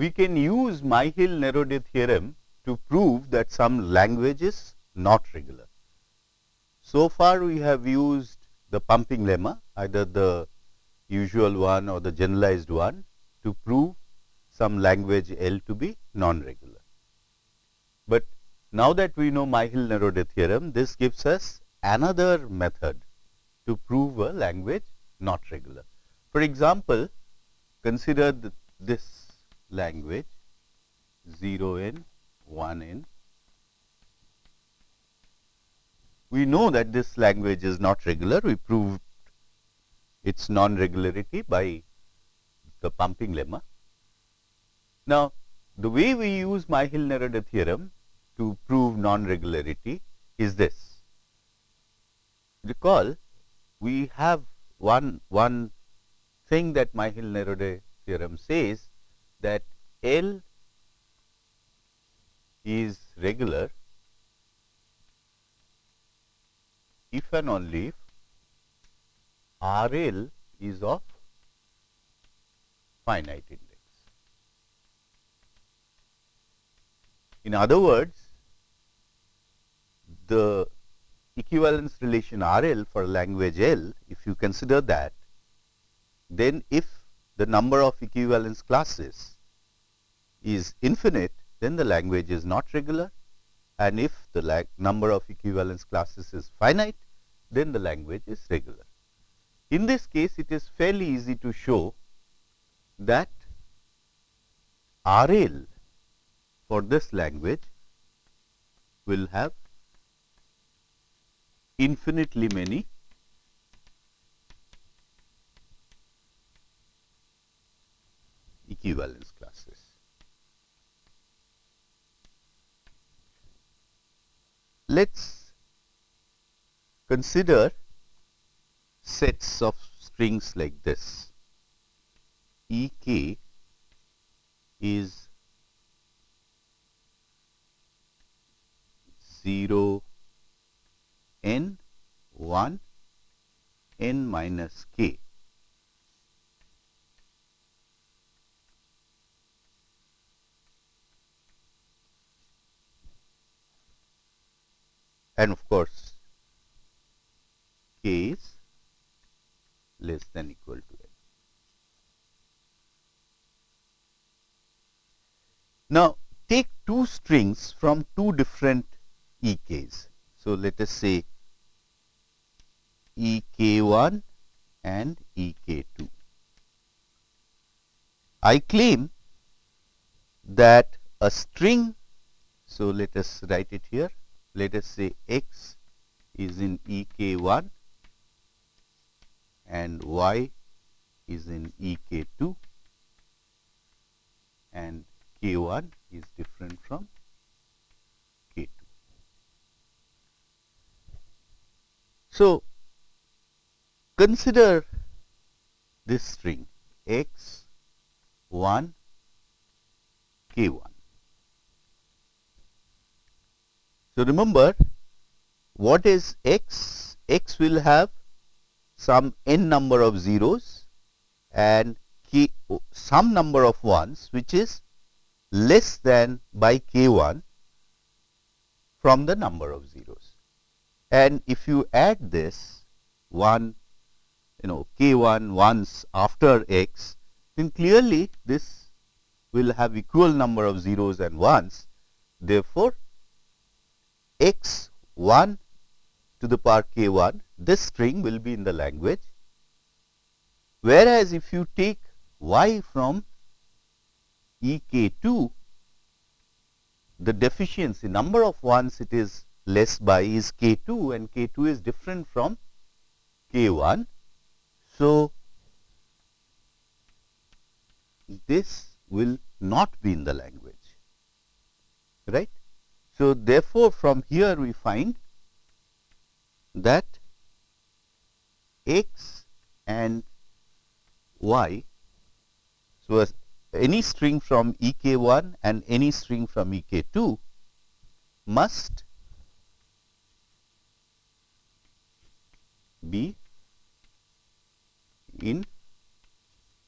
we can use Myhill-Nerode theorem to prove that some language is not regular. So far we have used the pumping lemma either the usual one or the generalized one to prove some language L to be non-regular. But now that we know Myhill-Nerode theorem, this gives us another method to prove a language not regular. For example, consider the, this language 0n, 1n. We know that this language is not regular. We proved its non-regularity by the pumping lemma. Now, the way we use Myhill-Nerode theorem to prove non-regularity is this. Recall, we have one, one thing that Myhill-Nerode theorem says that L is regular if and only if RL is of finite index. In other words, the equivalence relation RL for language L, if you consider that, then if the number of equivalence classes is infinite, then the language is not regular and if the number of equivalence classes is finite, then the language is regular. In this case, it is fairly easy to show that RL for this language will have infinitely many equivalence classes. Let us consider sets of strings like this. E k is 0 n 1 n minus k. And of course, k is less than equal to n. Now, take two strings from two different EKs. So, let us say EK1 and EK2. I claim that a string, so let us write it here, let us say x is in EK1 and y is in EK2 and K1 is different from K2. So, consider this string x 1 K1. So, remember what is x? x will have some n number of zeros and k, some number of ones which is less than by k 1 from the number of zeros. And if you add this 1 you know k 1 once after x, then clearly this will have equal number of zeros and ones. Therefore, x 1 to the power k 1, this string will be in the language. Whereas, if you take y from E k 2, the deficiency number of ones it is less by is k 2 and k 2 is different from k 1. So, this will not be in the language right. So, therefore, from here we find that x and y. So, any string from E k 1 and any string from E k 2 must be in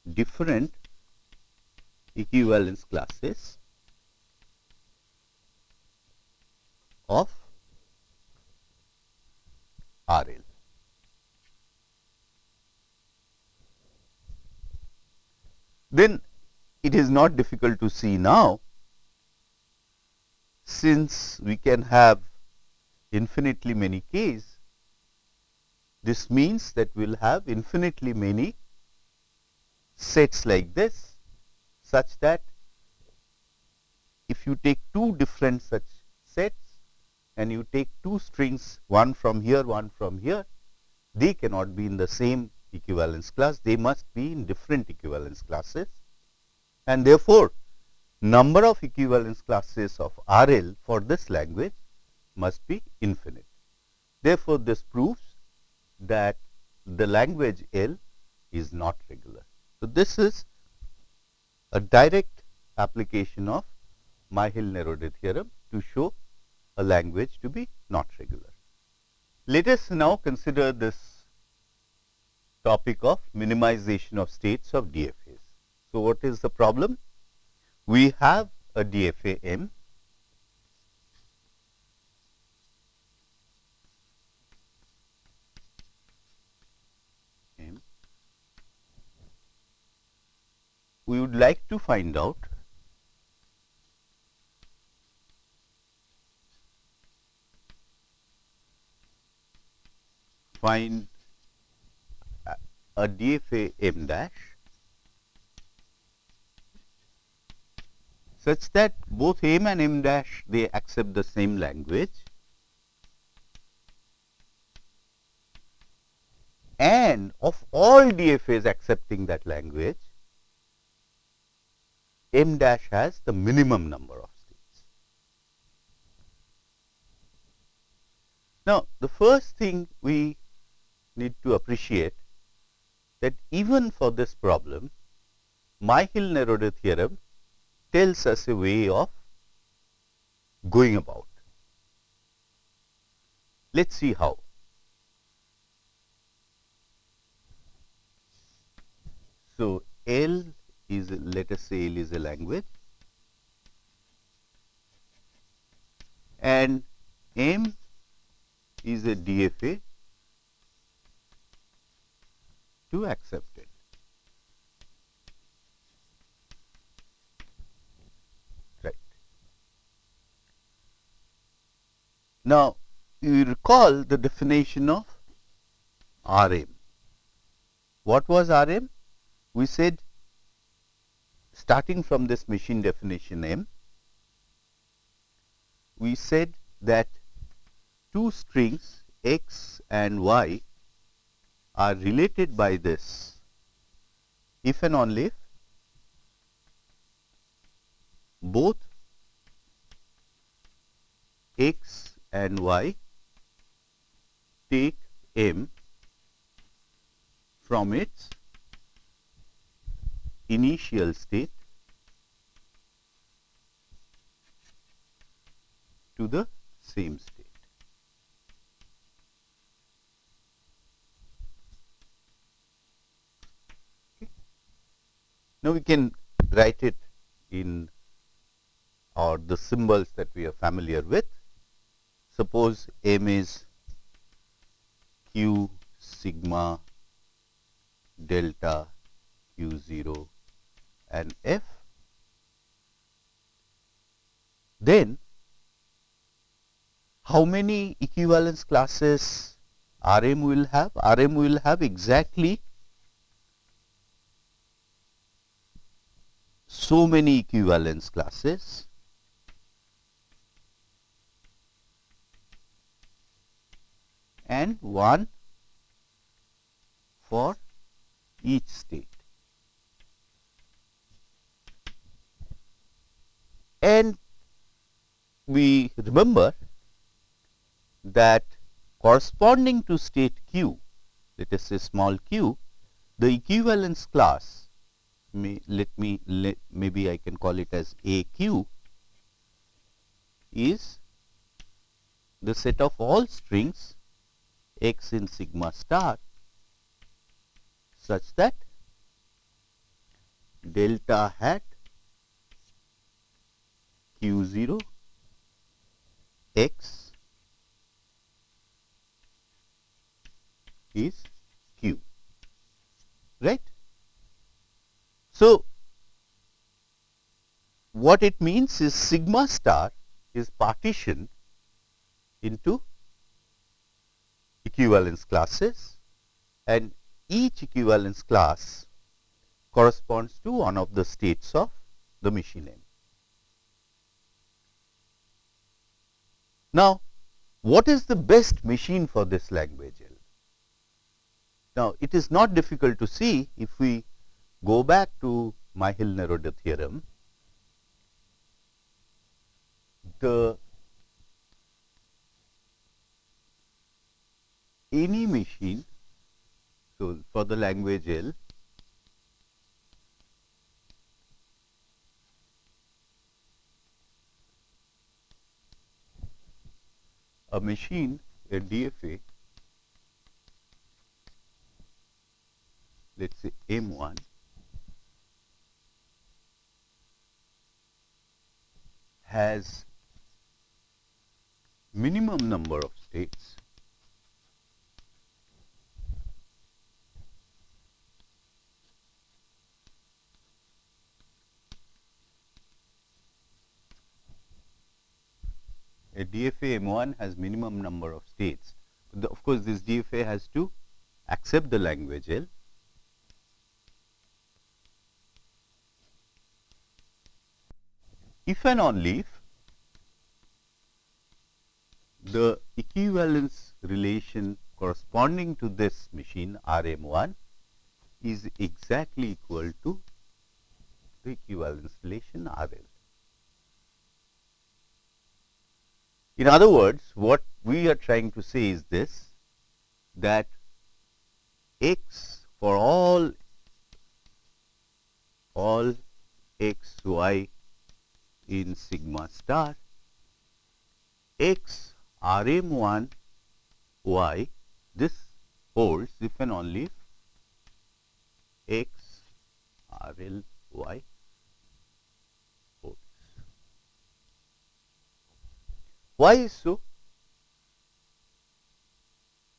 different equivalence classes of RL. Then it is not difficult to see now since we can have infinitely many k's, this means that we will have infinitely many sets like this such that if you take two different such sets and you take two strings one from here one from here they cannot be in the same equivalence class they must be in different equivalence classes and therefore number of equivalence classes of RL for this language must be infinite. Therefore, this proves that the language L is not regular. So, this is a direct application of Myhill-Nerode theorem to show a language to be not regular. Let us now consider this topic of minimization of states of DFAs. So, what is the problem? We have a DFA M M. We would like to find out find a DFA M dash such that both m and m dash they accept the same language and of all DFAs accepting that language m dash has the minimum number of states. Now, the first thing we need to appreciate that even for this problem, Myhill-Nerode theorem tells us a way of going about. Let us see how. So, L is let us say L is a language and M is a DFA to accept it. Right. Now, you recall the definition of RM. What was RM? We said starting from this machine definition M, we said that two strings x and y are related by this if and only if both x and y take m from its initial state to the same state. Okay. Now, we can write it in or the symbols that we are familiar with Suppose m is q sigma delta q 0 and f, then how many equivalence classes Rm will have? Rm will have exactly so many equivalence classes and 1 for each state. And we remember that corresponding to state q, let us say small q, the equivalence class let me let, maybe I can call it as AQ is the set of all strings x in sigma star such that delta hat q0 x is q right. So, what it means is sigma star is partitioned into equivalence classes and each equivalence class corresponds to one of the states of the machine n. Now, what is the best machine for this language L? Now, it is not difficult to see if we go back to Myhill-Nerode theorem, the any machine, so for the language L, a machine, a DFA, let us say M1, has minimum number of states a DFA M1 has minimum number of states. The, of course, this DFA has to accept the language L. If and only if the equivalence relation corresponding to this machine RM1 is exactly equal to the equivalence relation RL. In other words, what we are trying to say is this that x for all all x y in sigma star x r m 1 y this holds if and only if x r l y holds. Why is so?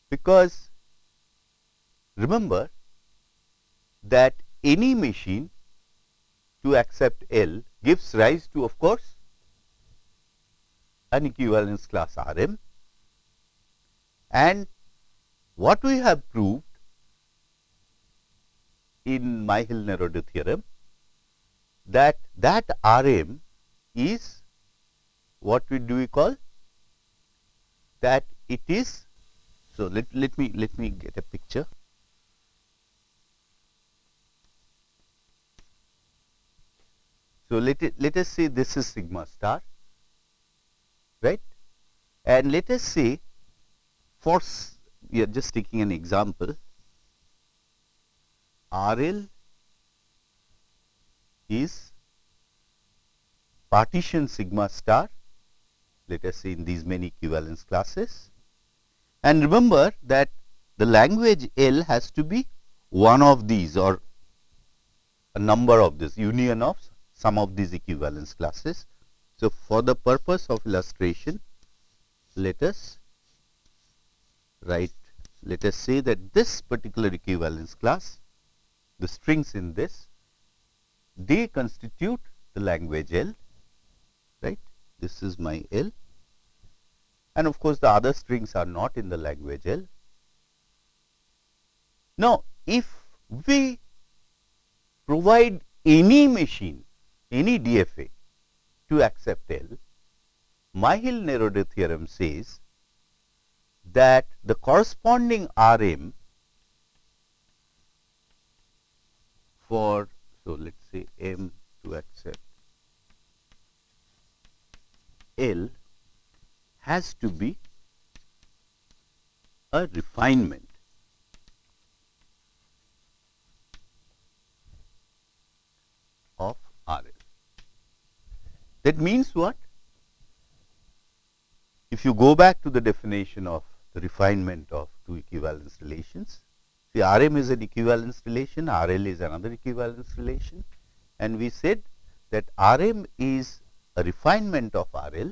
Because remember that any machine to accept L gives rise to of course an equivalence class R m and what we have proved in Myhill-Nerode theorem that that R m is what we do we call that it is. So, let, let me let me get a picture. So, let it let us say this is sigma star right and let us say for we are just taking an example RL is partition sigma star let us say in these many equivalence classes. And remember that the language L has to be one of these or a number of this union of some of these equivalence classes. So, for the purpose of illustration, let us write, let us say that this particular equivalence class, the strings in this, they constitute the language L, right this is my L and of course, the other strings are not in the language L. Now, if we provide any machine, any DFA to accept L, Myhill-Nerode theorem says that the corresponding RM for, so let us say M to accept L has to be a refinement of RL. That means what? If you go back to the definition of the refinement of two equivalence relations, see Rm is an equivalence relation, RL is another equivalence relation and we said that Rm is a refinement of RL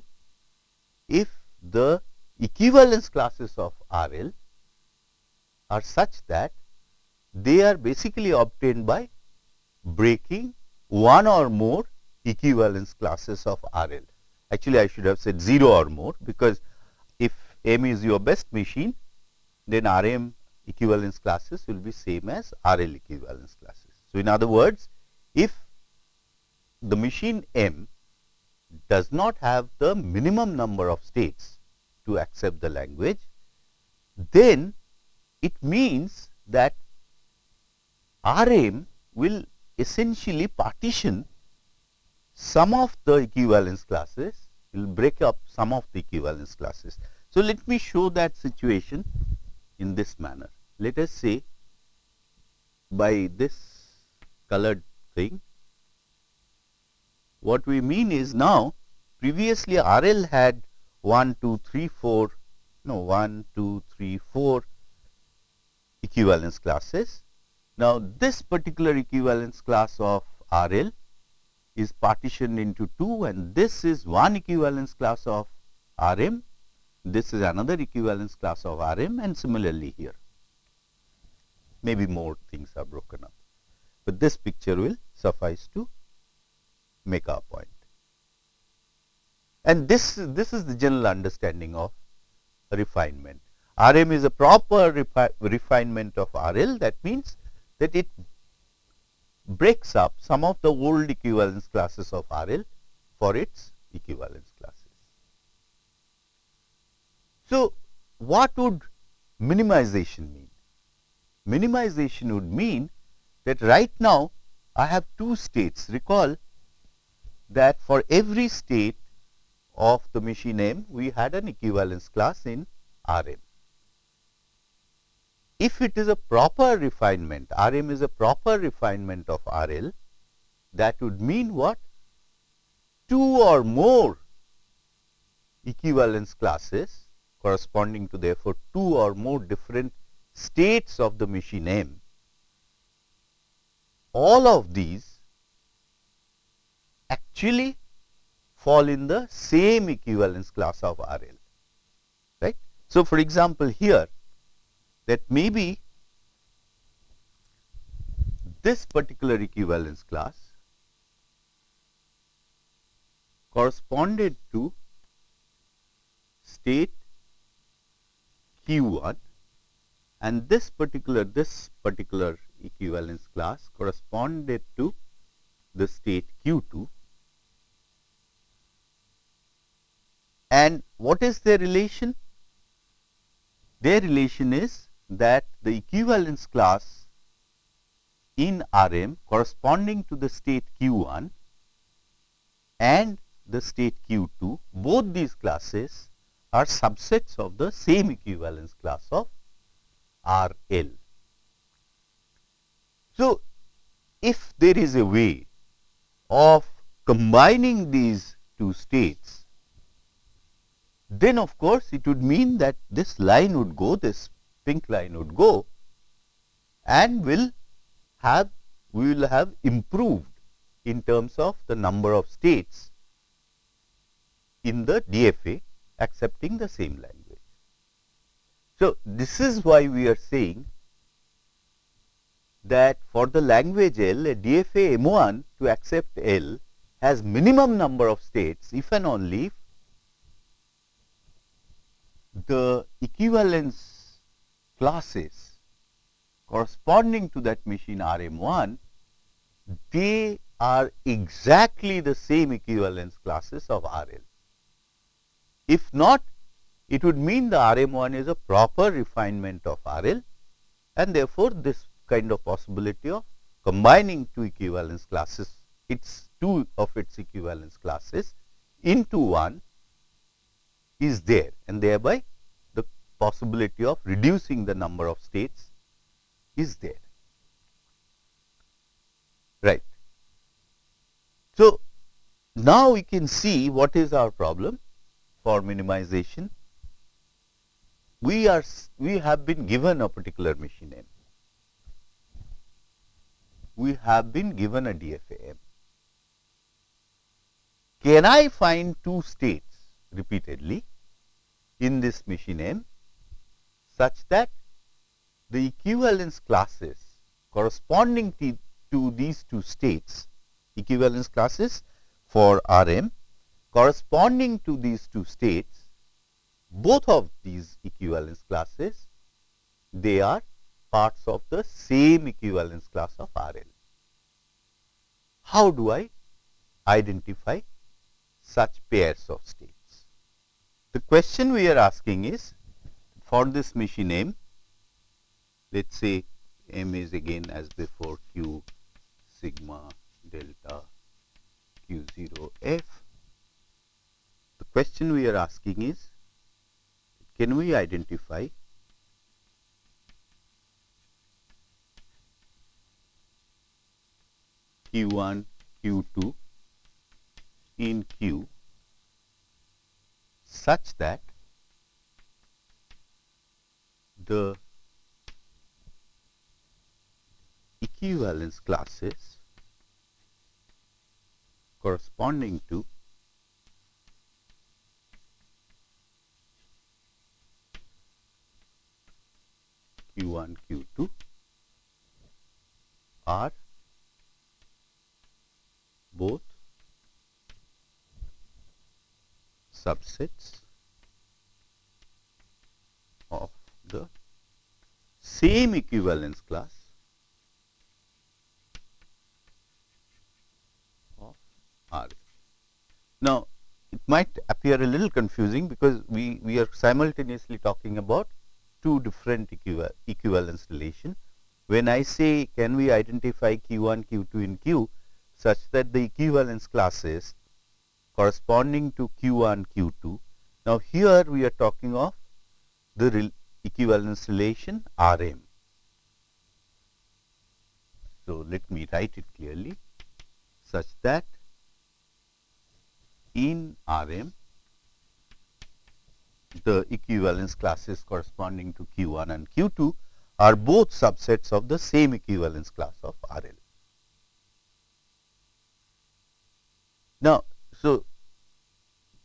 if the equivalence classes of RL are such that they are basically obtained by breaking one or more equivalence classes of RL. Actually, I should have said 0 or more because if M is your best machine, then RM equivalence classes will be same as RL equivalence classes. So, in other words, if the machine M does not have the minimum number of states to accept the language, then it means that RM will essentially partition some of the equivalence classes, will break up some of the equivalence classes. So, let me show that situation in this manner. Let us say by this colored thing, what we mean is now previously RL had 1, 2, 3, 4, no 1, 2, 3, 4 equivalence classes. Now, this particular equivalence class of RL is partitioned into 2 and this is one equivalence class of RM, this is another equivalence class of RM and similarly here. Maybe more things are broken up, but this picture will suffice to make our point. And this, this is the general understanding of refinement. RM is a proper refi refinement of RL that means that it breaks up some of the old equivalence classes of RL for its equivalence classes. So, what would minimization mean? Minimization would mean that right now I have two states. Recall that for every state of the machine M, we had an equivalence class in RM. If it is a proper refinement, RM is a proper refinement of RL, that would mean what? Two or more equivalence classes corresponding to therefore two or more different states of the machine M. All of these actually fall in the same equivalence class of RL, right. So, for example, here that maybe this particular equivalence class corresponded to state q1 and this particular this particular equivalence class corresponded to the state q2 and what is their relation? Their relation is that the equivalence class in RM corresponding to the state q1 and the state q2 both these classes are subsets of the same equivalence class of RL. So, if there is a way of combining these two states, then of course, it would mean that this line would go, this pink line would go and will have we will have improved in terms of the number of states in the DFA accepting the same language. So, this is why we are saying that for the language L a DFA M1 to accept L has minimum number of states if and only the equivalence classes corresponding to that machine RM1, they are exactly the same equivalence classes of RL. If not, it would mean the RM1 is a proper refinement of RL and therefore, this kind of possibility of combining two equivalence classes, its two of its equivalence classes into one is there and thereby possibility of reducing the number of states is there. Right. So, now we can see what is our problem for minimization. We are we have been given a particular machine M. We have been given a DFA M. can I find two states repeatedly in this machine M such that the equivalence classes corresponding to, these two states equivalence classes for Rm corresponding to these two states both of these equivalence classes they are parts of the same equivalence class of RL. How do I identify such pairs of states? The question we are asking is for this machine M, let us say M is again as before Q sigma delta Q 0 F. The question we are asking is can we identify Q1, Q2 in Q such that the equivalence classes corresponding to Q1, Q2 are both subsets of the same equivalence class of R. Now, it might appear a little confusing because we, we are simultaneously talking about two different equivalence relation. When I say can we identify Q1, Q2 in Q such that the equivalence classes corresponding to Q1, Q2. Now, here we are talking of the equivalence relation Rm. So, let me write it clearly such that in Rm the equivalence classes corresponding to Q1 and Q2 are both subsets of the same equivalence class of RL. Now, so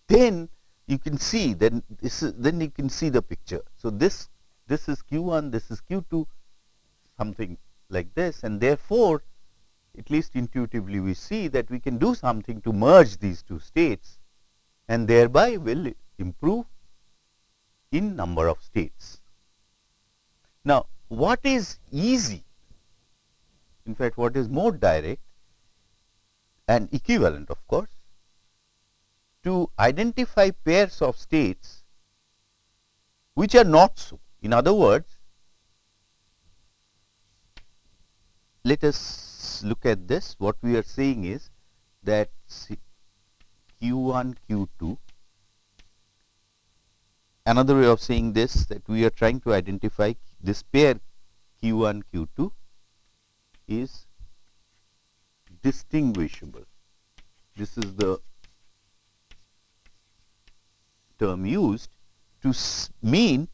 then you can see then this is then you can see the picture. So, this this is Q1, this is Q2 something like this and therefore, at least intuitively we see that we can do something to merge these two states and thereby will improve in number of states. Now, what is easy in fact, what is more direct and equivalent of course, to identify pairs of states which are not so. In other words, let us look at this. What we are saying is that Q1, Q2 another way of saying this that we are trying to identify this pair Q1, Q2 is distinguishable. This is the term used to mean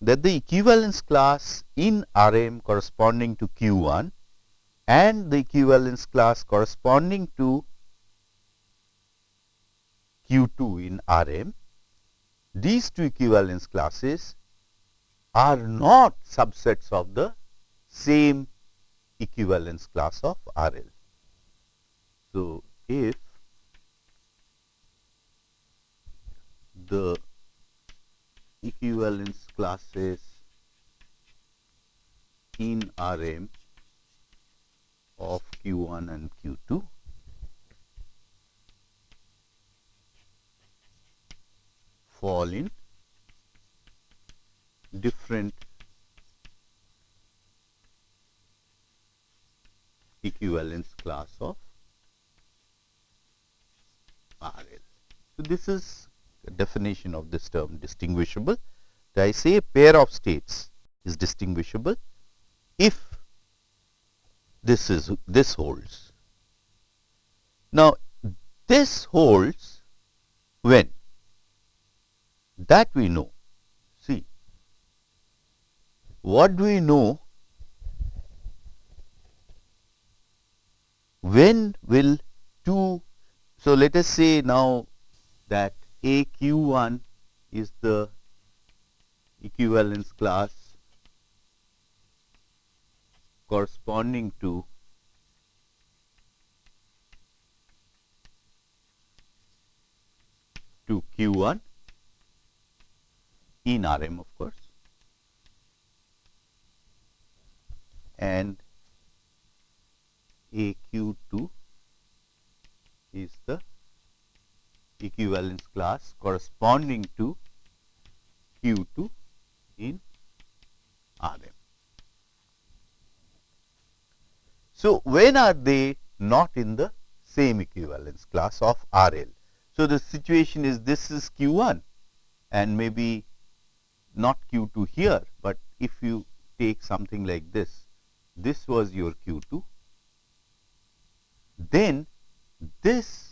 that the equivalence class in Rm corresponding to Q1 and the equivalence class corresponding to Q2 in Rm these two equivalence classes are not subsets of the same equivalence class of RL. So, if the equivalence classes in RM of Q1 and Q2 fall in different equivalence class of RL. So, this is definition of this term distinguishable. I say a pair of states is distinguishable if this is this holds. Now, this holds when that we know. See, what do we know? When will two So, let us say now that AQ1 is the equivalence class corresponding to to Q1 in Rm of course. And AQ2 is the equivalence class corresponding to Q2 in Rm. So, when are they not in the same equivalence class of RL? So, the situation is this is Q1 and maybe not Q2 here, but if you take something like this, this was your Q2, then this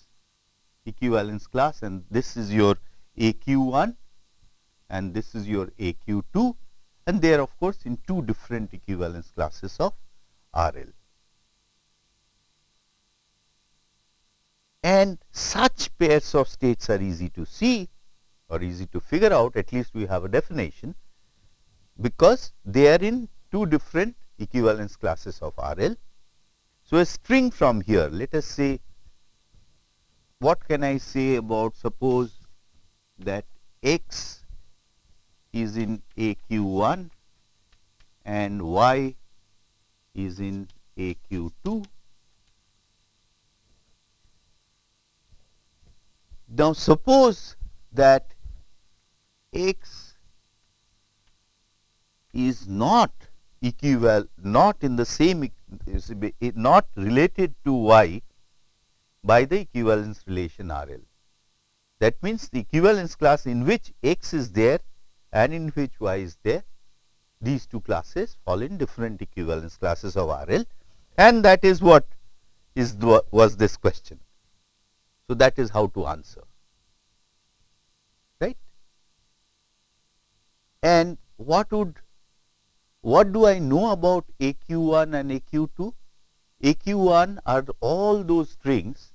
equivalence class and this is your AQ1 and this is your AQ2 and they are of course in two different equivalence classes of RL. And such pairs of states are easy to see or easy to figure out at least we have a definition because they are in two different equivalence classes of RL. So, a string from here let us say what can I say about suppose that x is in AQ1 and y is in AQ2 Now, suppose that x is not equivalent, not in the same, not related to y by the equivalence relation R L. That means, the equivalence class in which x is there and in which y is there, these two classes fall in different equivalence classes of R L and that is what is was this question. So, that is how to answer right. And what would what do I know about AQ1 and AQ2? AQ1 are all those strings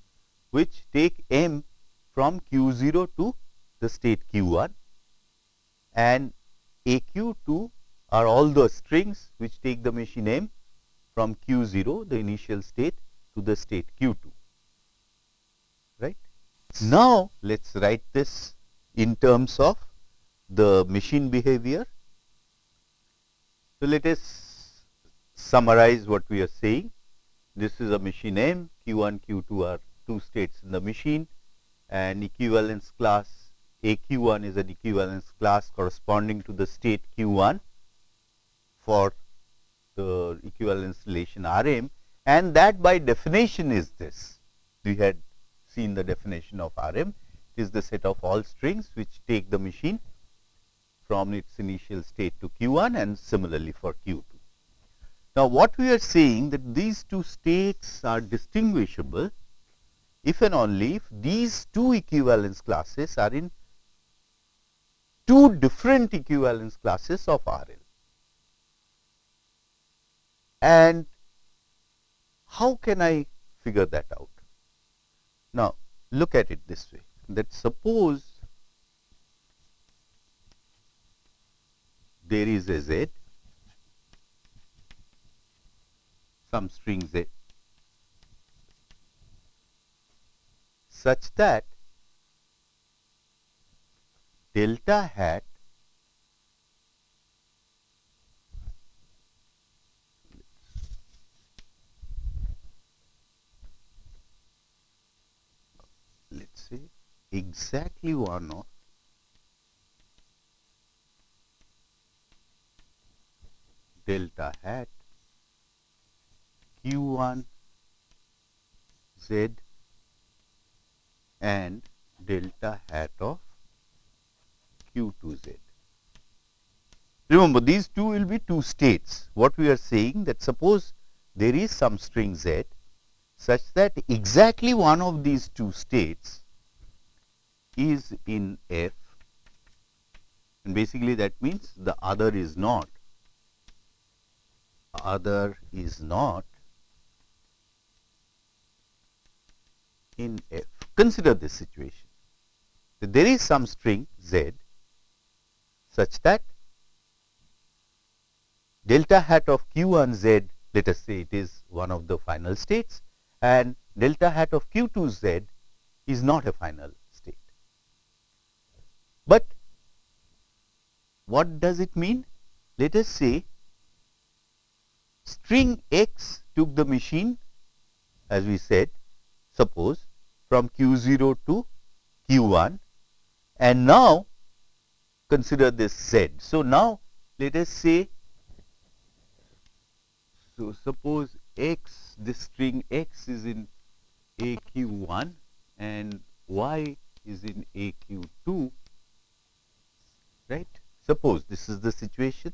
which take M from Q0 to the state Q1 and AQ2 are all the strings which take the machine M from Q0 the initial state to the state Q2. Right. Now, let us write this in terms of the machine behavior. So, let us summarize what we are saying. This is a machine M, Q1, Q2 are two states in the machine and equivalence class AQ1 is an equivalence class corresponding to the state Q1 for the equivalence relation Rm and that by definition is this. We had seen the definition of Rm is the set of all strings which take the machine from its initial state to Q1 and similarly for Q2. Now, what we are saying that these two states are distinguishable if and only if these two equivalence classes are in two different equivalence classes of RL. And how can I figure that out? Now, look at it this way that suppose there is a z some string z such that delta hat Let us say exactly one of delta hat q1 z and delta hat of q2 z. Remember these two will be two states. What we are saying that suppose there is some string z such that exactly one of these two states is in F and basically that means the other is not other is not in F. consider this situation. So, there is some string z such that delta hat of q1 z let us say it is one of the final states and delta hat of q2 z is not a final state. But what does it mean? Let us say string x took the machine as we said suppose from q0 to q1 and now consider this z. So, now let us say so suppose x this string x is in aq1 and y is in aq2 right. Suppose this is the situation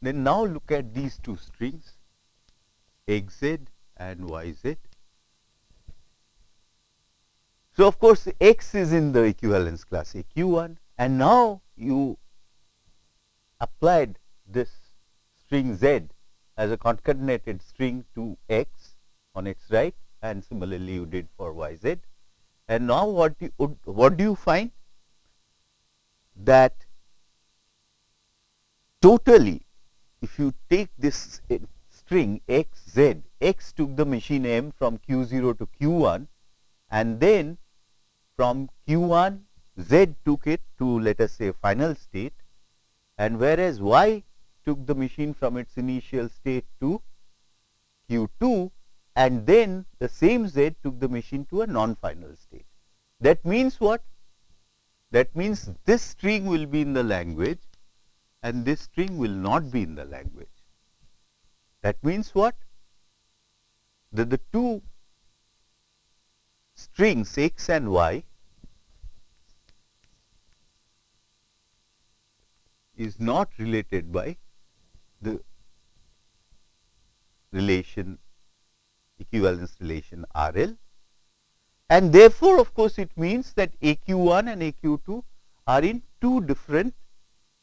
then now look at these two strings xz and yz. So, of course, x is in the equivalence class aq1 and now you applied this string z as a concatenated string to x on its right and similarly you did for yz. And now what you what do you find that totally if you take this string x z x took the machine m from q0 to q1 and then from q1 z took it to let us say final state and whereas y took the machine from its initial state to q2 and then the same z took the machine to a non-final state. That means what? That means this string will be in the language and this string will not be in the language. That means what? That the two strings x and y is not related by the relation equivalence relation R L and therefore, of course, it means that A q 1 and A q 2 are in two different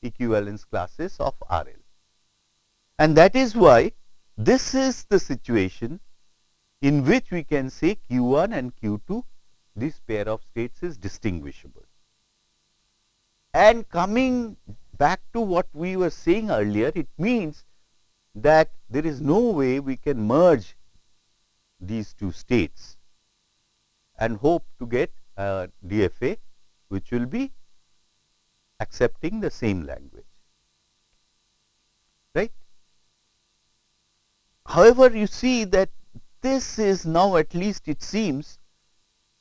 equivalence classes of R L. And that is why this is the situation in which we can say q 1 and q 2 this pair of states is distinguishable. And coming back to what we were saying earlier, it means that there is no way we can merge these two states and hope to get a DFA which will be accepting the same language, right. However, you see that this is now at least it seems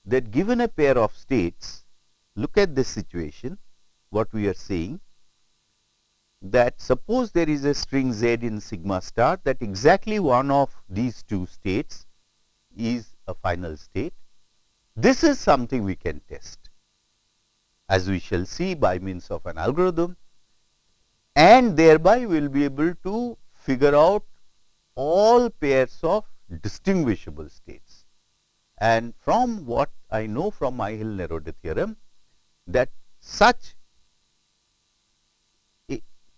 that given a pair of states, look at this situation, what we are saying that suppose there is a string z in sigma star that exactly one of these two states is a final state. This is something we can test as we shall see by means of an algorithm and thereby we will be able to figure out all pairs of distinguishable states. And from what I know from Myhill-Nerode theorem that such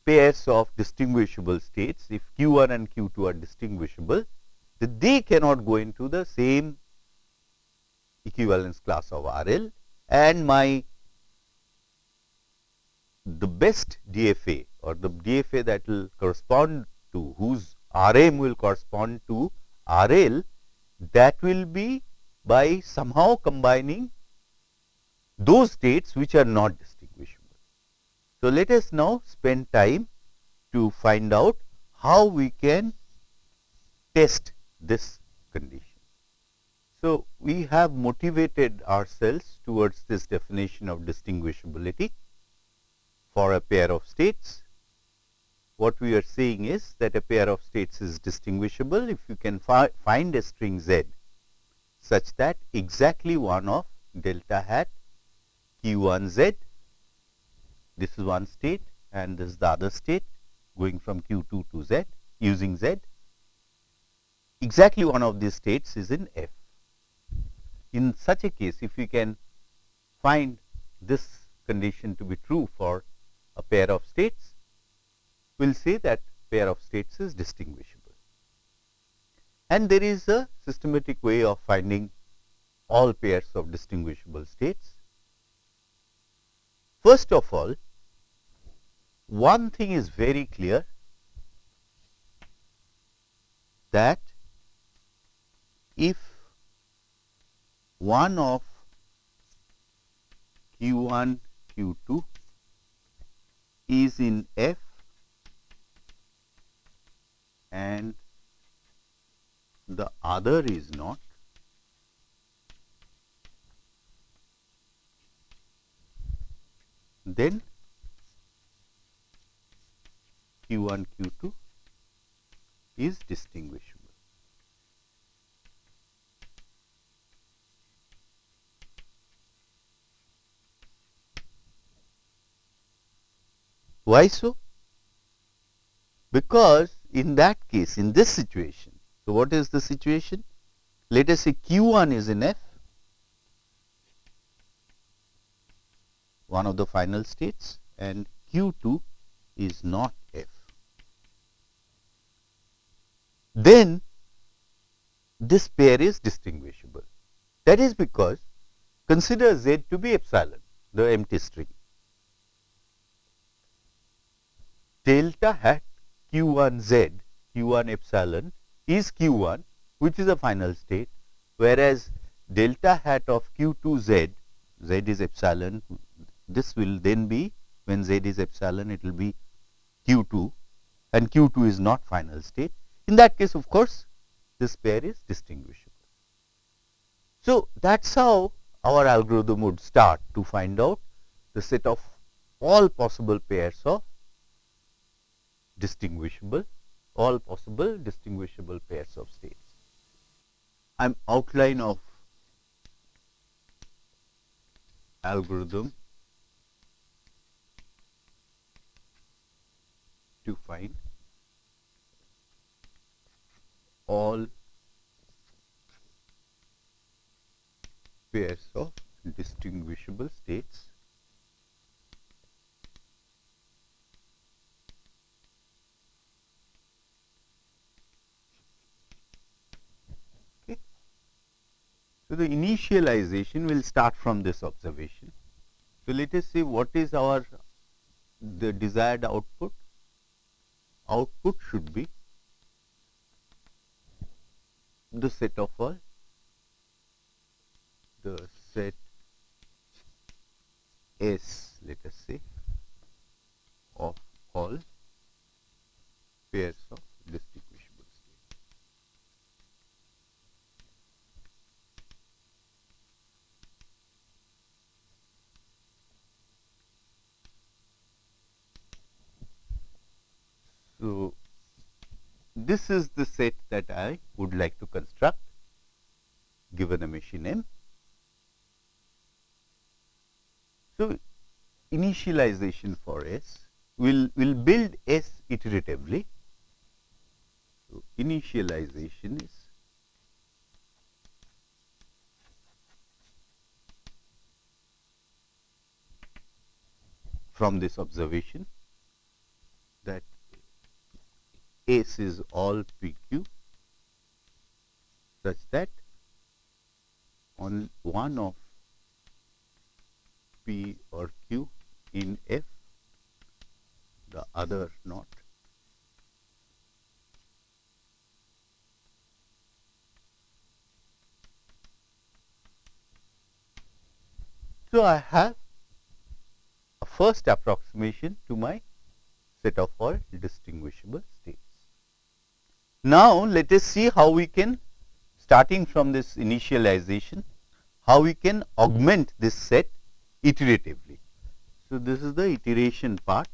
pairs of distinguishable states, if q1 and q2 are distinguishable, that they cannot go into the same equivalence class of RL and my the best DFA or the DFA that will correspond to whose RM will correspond to RL that will be by somehow combining those states which are not distinguishable. So, let us now spend time to find out how we can test this condition. So, we have motivated ourselves towards this definition of distinguishability for a pair of states. What we are saying is that a pair of states is distinguishable if you can fi find a string z such that exactly one of delta hat q1 z this is one state and this is the other state going from Q2 to Z using Z. Exactly one of these states is in F. In such a case, if we can find this condition to be true for a pair of states, we will say that pair of states is distinguishable. And there is a systematic way of finding all pairs of distinguishable states. First of all, one thing is very clear that if one of q 1 q 2 is in F and the other is not, then q 1 q 2 is distinguishable. Why so? Because in that case, in this situation, so what is the situation? Let us say Q1 is in F, one of the final states and Q2 is not F. Then this pair is distinguishable. That is because consider Z to be epsilon, the empty string. delta hat q1 z q1 epsilon is q1 which is a final state whereas delta hat of q2 z z is epsilon this will then be when z is epsilon it will be q2 and q2 is not final state in that case of course this pair is distinguishable. So, that is how our algorithm would start to find out the set of all possible pairs of distinguishable all possible distinguishable pairs of states. I am outline of algorithm to find all pairs of distinguishable states So, the initialization will start from this observation. So, let us see what is our the desired output. Output should be the set of all the set S let us say of all pairs of So, this is the set that I would like to construct given a machine M. So, initialization for S will will build S iteratively. So, initialization is from this observation that S is all PQ such that on one of P or Q in F, the other not. So, I have a first approximation to my set of all distinguishable states. Now, let us see how we can starting from this initialization, how we can augment this set iteratively. So, this is the iteration part.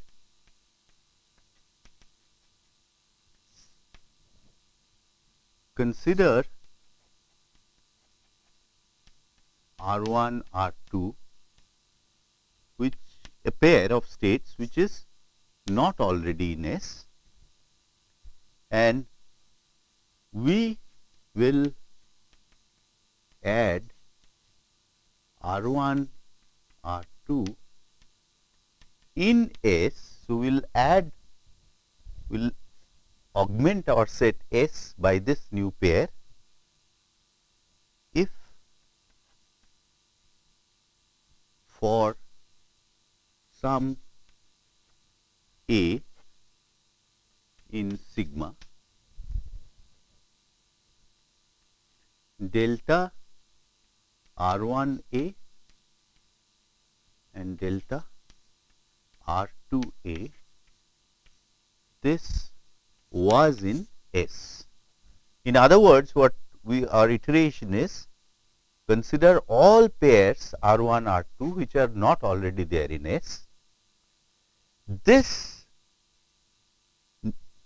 Consider R 1 R 2 which a pair of states which is not already in S and we will add R 1 R 2 in S. So, we will add we will augment our set S by this new pair if for some A in sigma delta R1 A and delta R2 A this was in S. In other words what we our iteration is consider all pairs R1 R2 which are not already there in S. This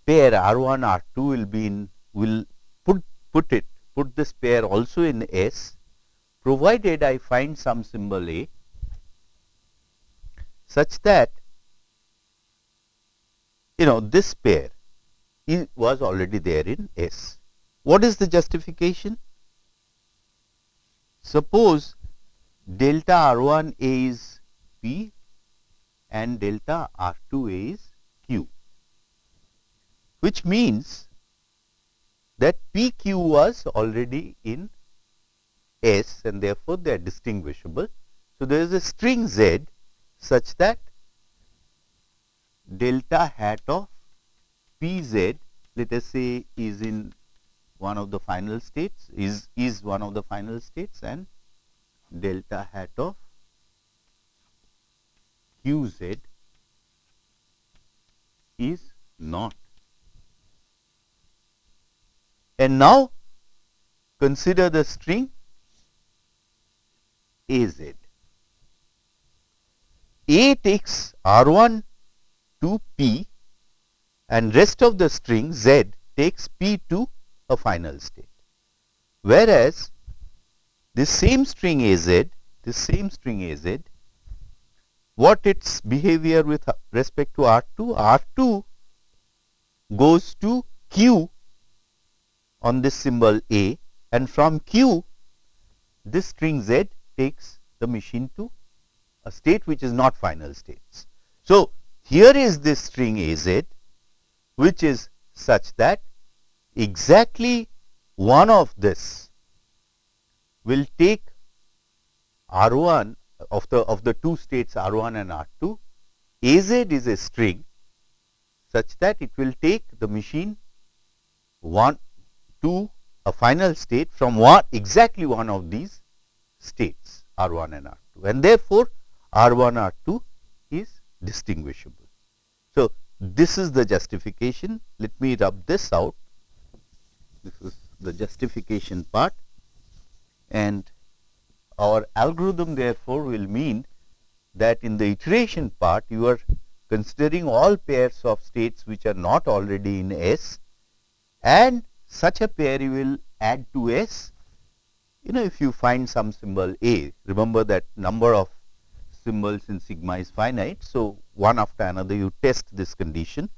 pair R1 R2 will be in will put put it put this pair also in S provided I find some symbol A such that you know this pair was already there in S. What is the justification? Suppose delta R1 A is P and delta R2 A is Q which means that PQ was already in S and therefore, they are distinguishable. So, there is a string Z such that delta hat of Pz let us say is in one of the final states is is one of the final states and delta hat of Qz is not and now consider the string AZ. A takes R1 to P and rest of the string Z takes P to a final state. Whereas, this same string AZ, this same string AZ, what its behavior with respect to R2? R2 goes to Q on this symbol A and from Q this string Z takes the machine to a state which is not final states. So, here is this string AZ which is such that exactly one of this will take R1 of the of the two states R1 and R2 AZ is a string such that it will take the machine one to a final state from one exactly one of these states R1 and R2 and therefore, R1 R2 is distinguishable. So, this is the justification. Let me rub this out. This is the justification part. And our algorithm therefore will mean that in the iteration part you are considering all pairs of states which are not already in S and such a pair you will add to S. You know if you find some symbol A, remember that number of symbols in sigma is finite. So, one after another you test this condition.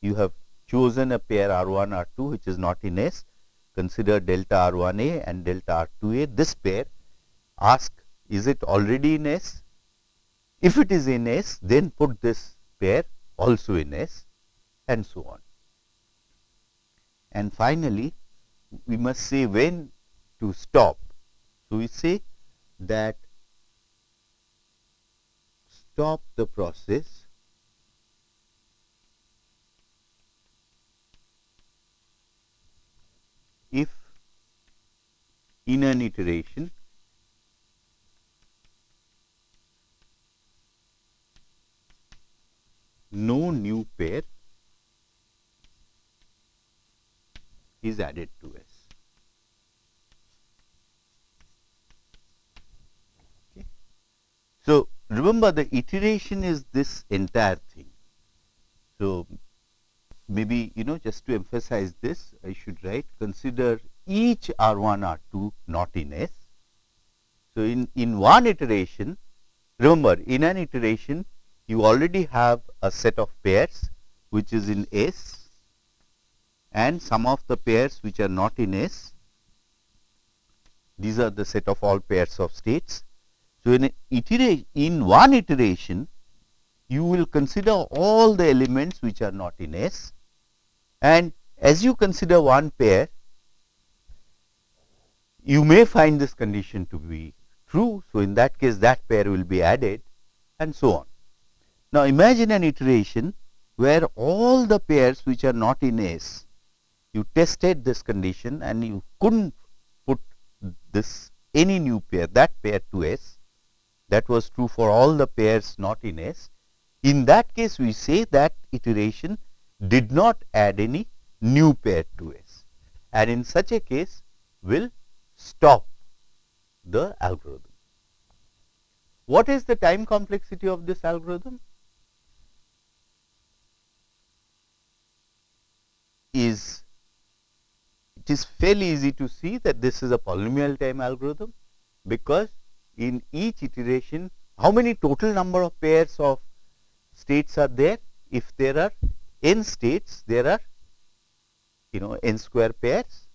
You have chosen a pair R1 R2 which is not in S. Consider delta R1A and delta R2A. This pair ask is it already in S? If it is in S, then put this pair also in S and so on. And finally, we must say when to stop. So, we say that stop the process if in an iteration no new pair is added to S. So, remember the iteration is this entire thing. So, maybe you know just to emphasize this I should write consider each R1 R2 not in S. So, in, in one iteration remember in an iteration you already have a set of pairs which is in S and some of the pairs which are not in S. These are the set of all pairs of states. So, in iteration in one iteration you will consider all the elements which are not in S and as you consider one pair you may find this condition to be true. So, in that case that pair will be added and so on. Now, imagine an iteration where all the pairs which are not in S, you tested this condition and you could not put this any new pair that pair to S that was true for all the pairs not in S. In that case we say that iteration did not add any new pair to S and in such a case will stop the algorithm. What is the time complexity of this algorithm? Is it is fairly easy to see that this is a polynomial time algorithm because in each iteration how many total number of pairs of states are there? If there are n states there are you know n square pairs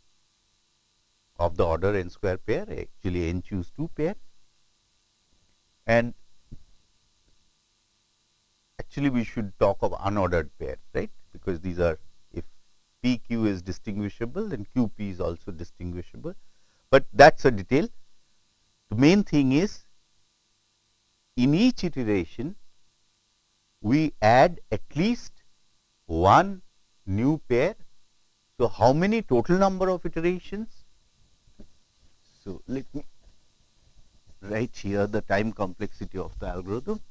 of the order n square pair actually n choose 2 pairs. And actually we should talk of unordered pairs right? Because these are if p q is distinguishable and q p is also distinguishable but that is a detail the main thing is in each iteration we add at least one new pair. So, how many total number of iterations? So, let me write here the time complexity of the algorithm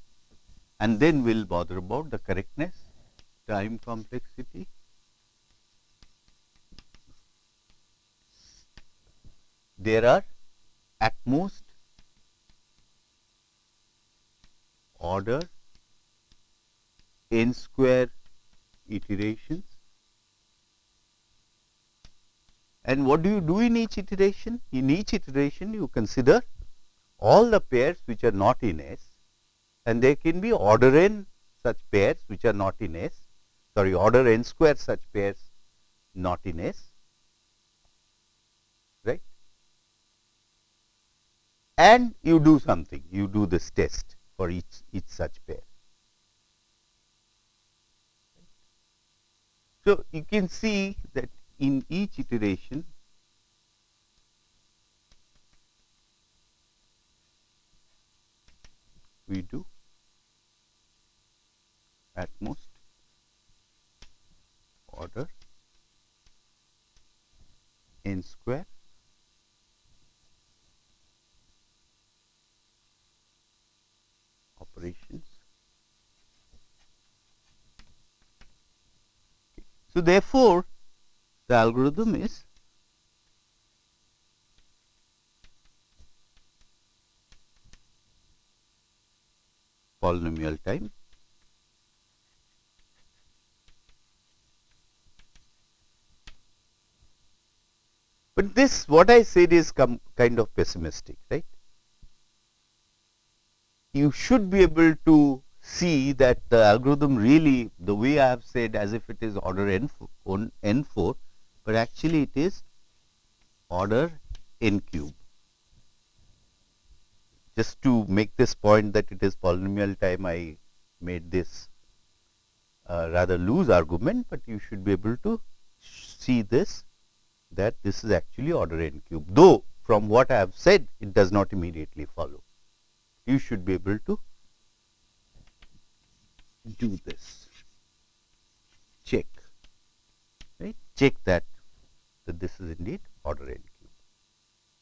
and then we will bother about the correctness time complexity there are at most order n square iterations. And what do you do in each iteration? In each iteration you consider all the pairs which are not in S and there can be order n such pairs which are not in S, sorry order n square such pairs not in S, And you do something, you do this test for each, each such pair. So, you can see that in each iteration we do at most order n square operations. So, therefore, the algorithm is polynomial time but this what I said is kind of pessimistic right you should be able to see that the algorithm really the way I have said as if it is order n on n 4, but actually it is order n cube. Just to make this point that it is polynomial time I made this uh, rather loose argument, but you should be able to see this that this is actually order n cube, though from what I have said it does not immediately follow you should be able to do this. Check. Right? Check that that this is indeed order n cube.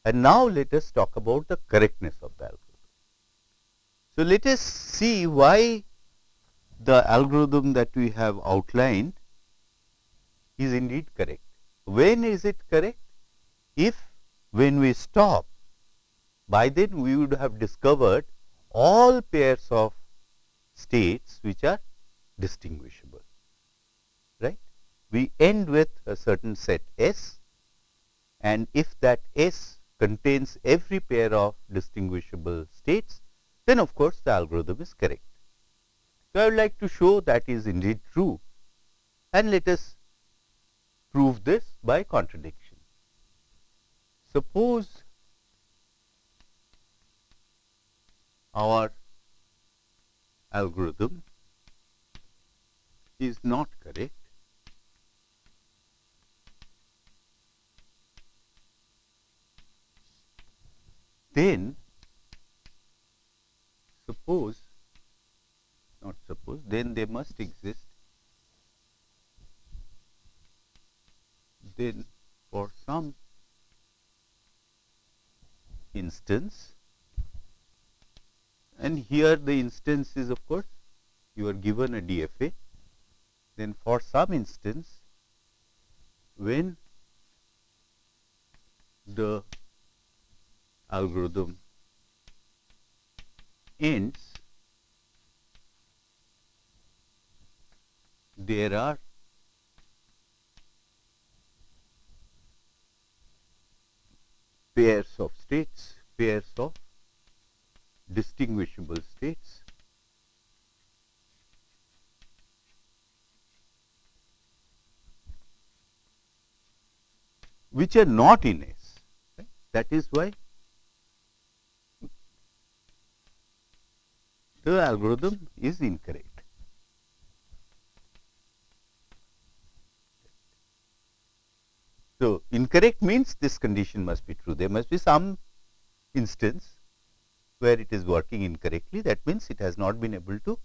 And now let us talk about the correctness of the algorithm. So let us see why the algorithm that we have outlined is indeed correct. When is it correct? If when we stop by then we would have discovered all pairs of states which are distinguishable right? We end with a certain set s and if that s contains every pair of distinguishable states then of course the algorithm is correct. So i would like to show that is indeed true and let us prove this by contradiction. Suppose our algorithm is not correct, then suppose not suppose then they must exist then for some instance and here the instance is of course you are given a DFA then for some instance when the algorithm ends there are pairs of states, pairs of distinguishable states. which are not in S. That is why the algorithm is incorrect. So, incorrect means this condition must be true. There must be some instance where it is working incorrectly. That means, it has not been able to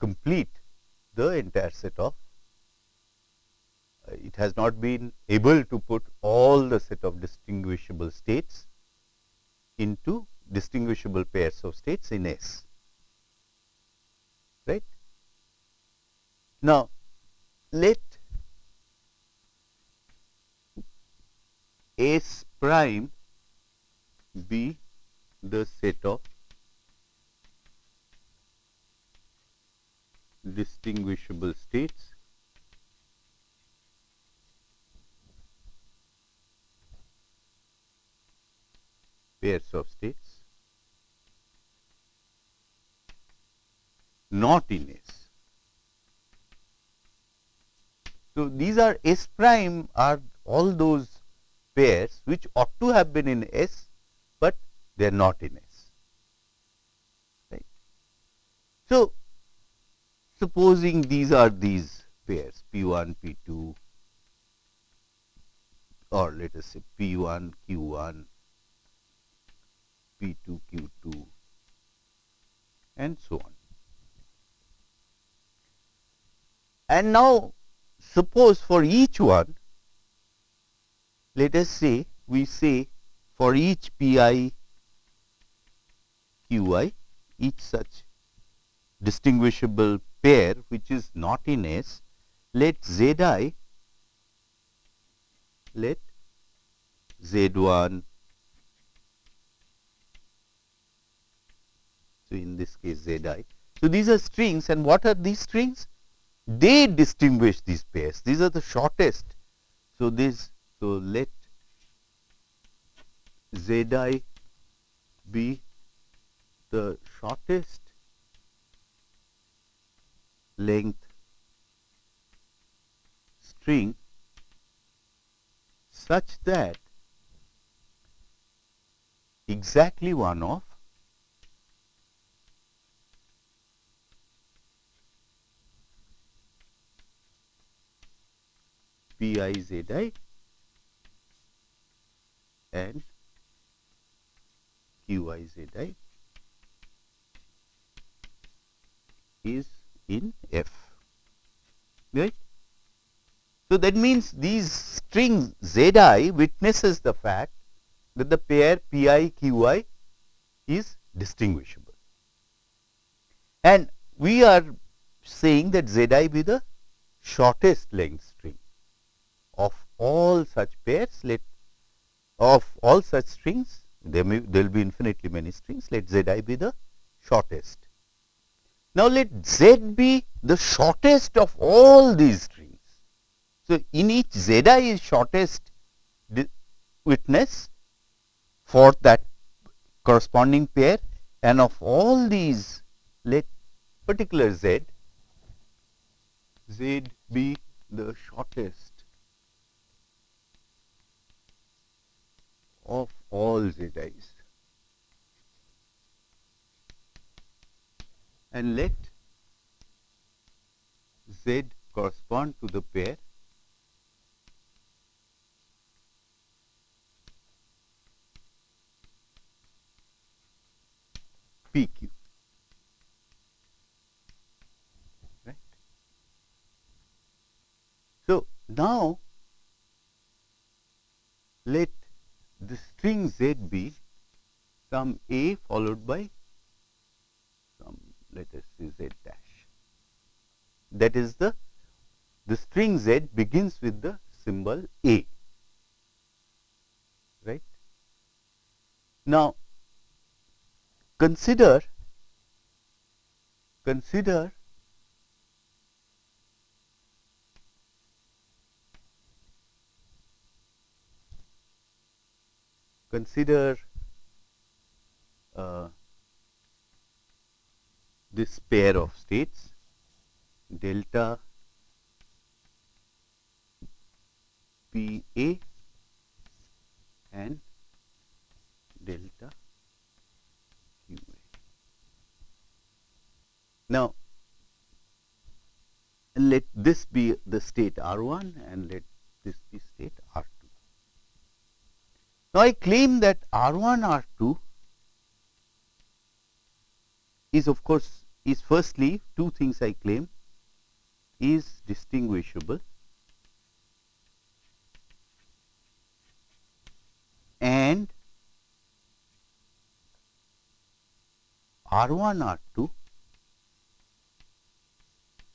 complete the entire set of uh, it has not been able to put all the set of distinguishable states into distinguishable pairs of states in S. Right. Now, let S prime be the set of distinguishable states. Pairs of states. Not in S. So, these are S prime are all those pairs which ought to have been in S, they are not in S. Right. So, supposing these are these pairs P 1, P 2 or let us say P 1, Q 1, P2, Q2 and so on. And now, suppose for each one, let us say we say for each Pi Qi, each such distinguishable pair which is not in S, let Zi, let Z1, So, in this case Z i. So, these are strings and what are these strings? They distinguish these pairs. These are the shortest. So, this so let Z i be the shortest length string such that exactly one of P i z i and Q i z i is in F, right. So, that means these string Z i witnesses the fact that the pair P i Q i is distinguishable. And we are saying that Z i be the shortest length string of all such pairs let of all such strings there will be infinitely many strings let z i be the shortest. Now, let z be the shortest of all these trees. So, in each z i is shortest witness for that corresponding pair and of all these let particular z, z be the shortest of all z's and let z correspond to the pair PQ. Right. So, now let the string z be some a followed by let us say z dash. That is the the string z begins with the symbol a right. Now, consider consider consider uh, this pair of states delta P A and delta Q A. Now, let this be the state R 1 and let this be state R 2. Now, I claim that R 1 R 2 is of course is firstly two things I claim is distinguishable and R1 R2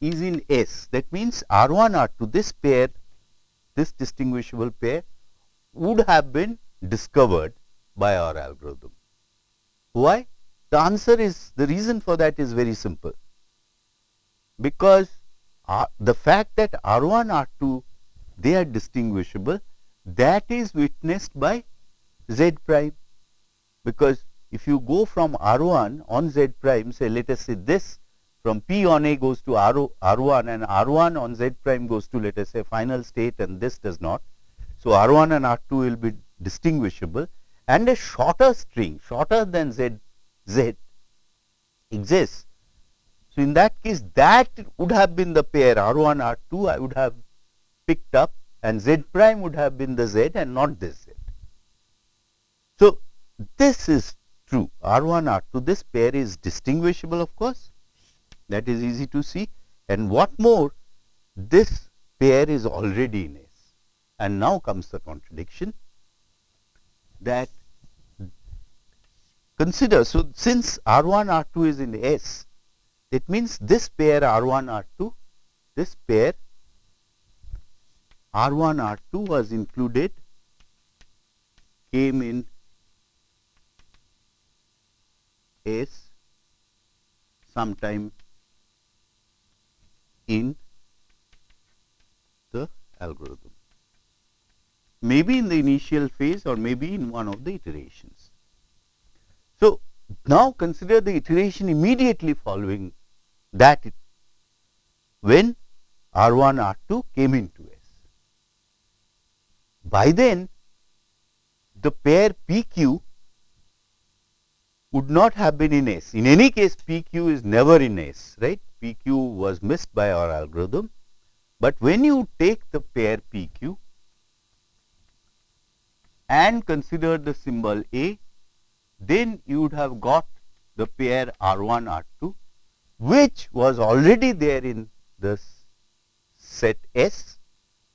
is in S. That means R1 R2 this pair this distinguishable pair would have been discovered by our algorithm. Why? The answer is the reason for that is very simple. Because uh, the fact that R1 R2 they are distinguishable that is witnessed by z prime. Because if you go from R1 on z prime say let us say this from P on A goes to R, R1 and R1 on z prime goes to let us say final state and this does not. So, R1 and R2 will be distinguishable. And a shorter string shorter than z, z exists. So, in that case that would have been the pair R1 R2 I would have picked up and z prime would have been the z and not this z. So, this is true R1 R2 this pair is distinguishable of course that is easy to see and what more this pair is already in S and now comes the contradiction that consider so since R1 R2 is in S it means this pair R1 R2 this pair R1 R2 was included came in S sometime in the algorithm. Maybe in the initial phase or maybe in one of the iterations. So, now consider the iteration immediately following that when R1 R2 came into S. By then the pair PQ would not have been in S. In any case, PQ is never in S, right? PQ was missed by our algorithm. But when you take the pair PQ and consider the symbol A, then you would have got the pair R1, R2, which was already there in the set S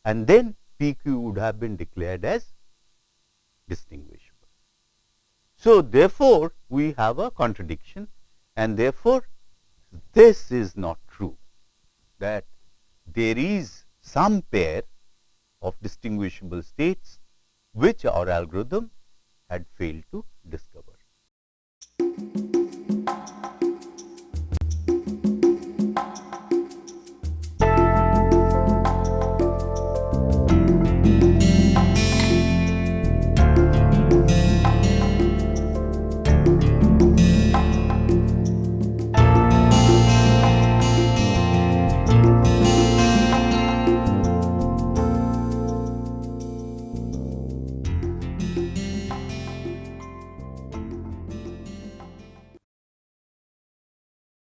and then PQ would have been declared as distinguishable. So, therefore, we have a contradiction and therefore, this is not true that there is some pair of distinguishable states which our algorithm had failed to. Thank you.